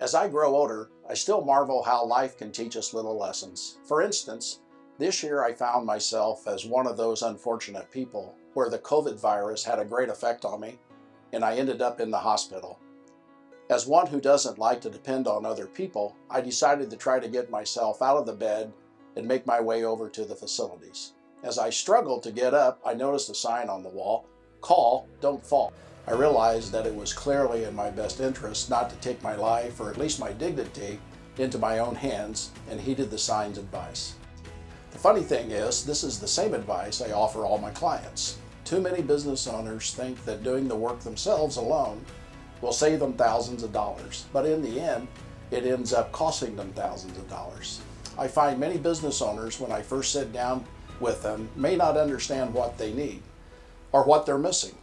As I grow older, I still marvel how life can teach us little lessons. For instance, this year I found myself as one of those unfortunate people where the COVID virus had a great effect on me and I ended up in the hospital. As one who doesn't like to depend on other people, I decided to try to get myself out of the bed and make my way over to the facilities. As I struggled to get up, I noticed a sign on the wall, call, don't fall. I realized that it was clearly in my best interest not to take my life, or at least my dignity, into my own hands and heeded the sign's advice. The funny thing is, this is the same advice I offer all my clients. Too many business owners think that doing the work themselves alone will save them thousands of dollars, but in the end, it ends up costing them thousands of dollars. I find many business owners, when I first sit down with them, may not understand what they need or what they're missing.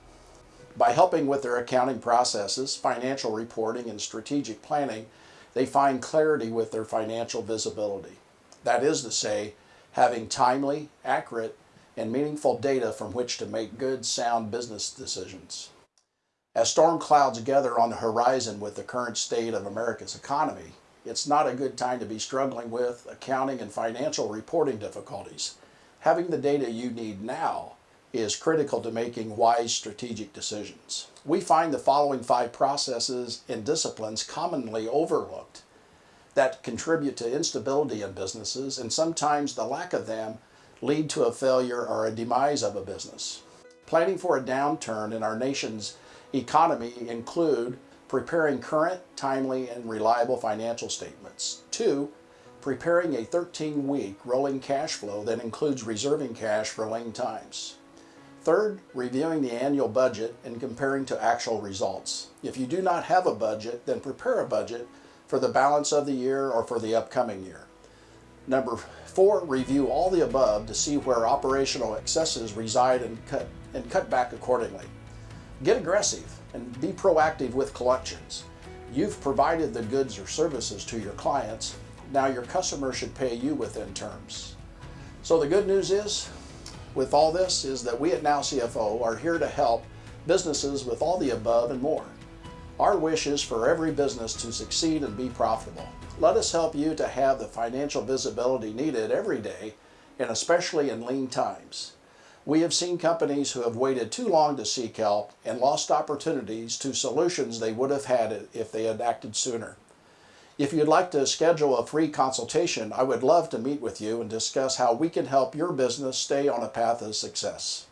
By helping with their accounting processes, financial reporting, and strategic planning, they find clarity with their financial visibility. That is to say, having timely, accurate, and meaningful data from which to make good, sound business decisions. As storm clouds gather on the horizon with the current state of America's economy, it's not a good time to be struggling with accounting and financial reporting difficulties. Having the data you need now is critical to making wise strategic decisions. We find the following five processes and disciplines commonly overlooked that contribute to instability in businesses and sometimes the lack of them lead to a failure or a demise of a business. Planning for a downturn in our nation's economy include preparing current, timely, and reliable financial statements. Two, preparing a 13-week rolling cash flow that includes reserving cash for lean times. Third, reviewing the annual budget and comparing to actual results. If you do not have a budget, then prepare a budget for the balance of the year or for the upcoming year. Number four, review all the above to see where operational excesses reside and cut, and cut back accordingly. Get aggressive and be proactive with collections. You've provided the goods or services to your clients. Now your customer should pay you within terms. So the good news is, with all this, is that we at Now CFO are here to help businesses with all the above and more. Our wish is for every business to succeed and be profitable. Let us help you to have the financial visibility needed every day, and especially in lean times. We have seen companies who have waited too long to seek help and lost opportunities to solutions they would have had if they had acted sooner. If you'd like to schedule a free consultation, I would love to meet with you and discuss how we can help your business stay on a path of success.